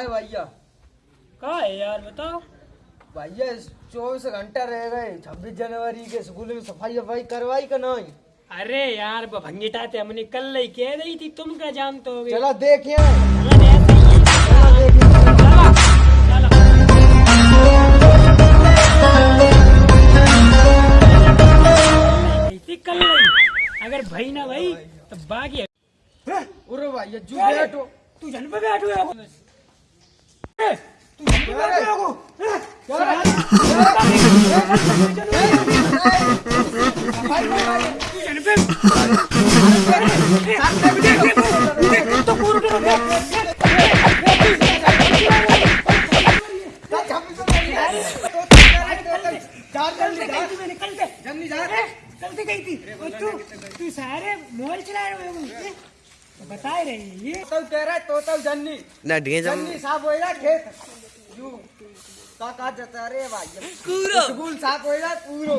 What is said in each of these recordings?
है भैया? कहा है यार बताओ। भैया चौबीस घंटा रह गए। छब्बीस जनवरी के स्कूल में सफ़ाई वफाई करवाई का नहीं? अरे यार भंगीटा ते हमने कल ही कह रही थी तुम क्या जानते हो चलो देखिए थी कल नहीं अगर भाई ना भाई तो बाकी उरे तू जन पे बैठो। तू जन पे बैठो तू तो तू तू सारे मोबाइल चला रहे हो तो बता रही है ये। तो कह रहा है तो तो जन्नी। ना जन्नी साफ़ होएगा खेत। यू जता रे भाई। स्कूल साफ़ होएगा पूरो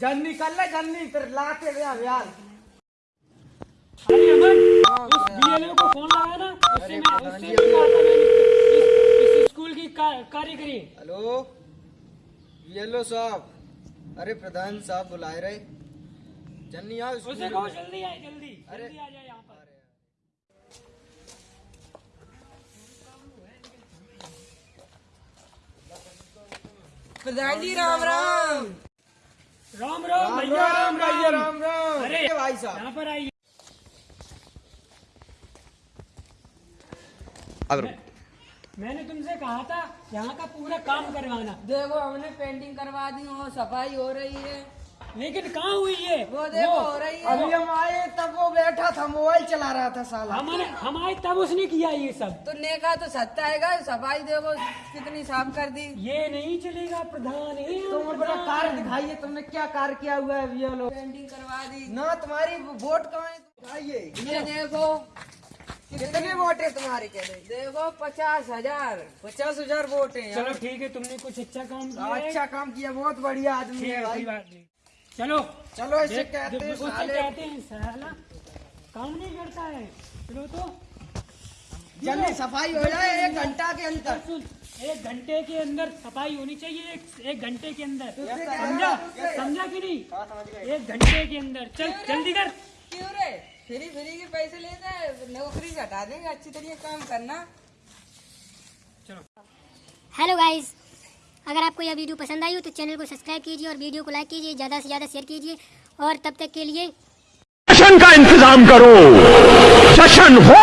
जन्नी कर ले जन्नी फिर लाते रे यार। अरे अमन बीएलओ को फ़ोन लगाया ना मैं इस, स्कूल की हेलो? येलो साहब। अरे प्रधान साहब बुलाए रहे। जन्नी आओ कहो जल्दी आए जल्दी जल्दी आ जाए यहाँ पर। प्रधान जी राम राम। राम राम राम भैया राम भैया राम राम अरे अरे भाई साहब। यहाँ पर आइए। मैंने तुमसे कहा था यहाँ का पूरा काम करवाना। देखो हमने पेंटिंग करवा दी और सफ़ाई हो रही है। लेकिन कहाँ हुई है वो देखो हो रही है। अभी हम आए तब वो बैठा था मोबाइल चला रहा था साला। हमारे हम आए तब उसने किया ये सब। तो नेका तो सत्ता है सफ़ाई देखो कितनी साफ़ कर दी। ये नहीं चलेगा प्रधान। तुम अपना कार्य दिखाइए तुमने क्या कार्य किया हुआ है भैया लोग? पेंटिंग करवा दी। ना तुम्हारी वोट कहाँ है? दिखाइए। ये देखो कितने वोट है तुम्हारे कह रहे देखो पचास हज़ार। पचास हज़ार वोट है चलो ठीक है तुमने कुछ अच्छा काम किया अच्छा काम किया बहुत बढ़िया आदमी है है भाई। बात नहीं। चलो। चलो ऐसे कहते हैं साले। कहते हैं साला। काम नहीं करता है। चलो तो। जल्दी सफ़ाई हो जाए एक घंटा के अंदर। सुन एक घंटे के अंदर सफ़ाई होनी चाहिए एक, एक घंटे के अंदर। समझा? समझा कि नहीं? एक घंटे के अंदर। चल जल्दी कर। क्यों रे? फ्री फ्री के पैसे लेते हैं नौकरी से हटा देंगे अच्छी तरीके काम करना। चलो। हेलो गाइस अगर आपको यह वीडियो पसंद आई हो तो चैनल को सब्सक्राइब कीजिए और वीडियो को लाइक कीजिए, ज़्यादा से ज़्यादा शेयर कीजिए और तब तक के लिए जश्न का इंतज़ाम करो। जश्न हो।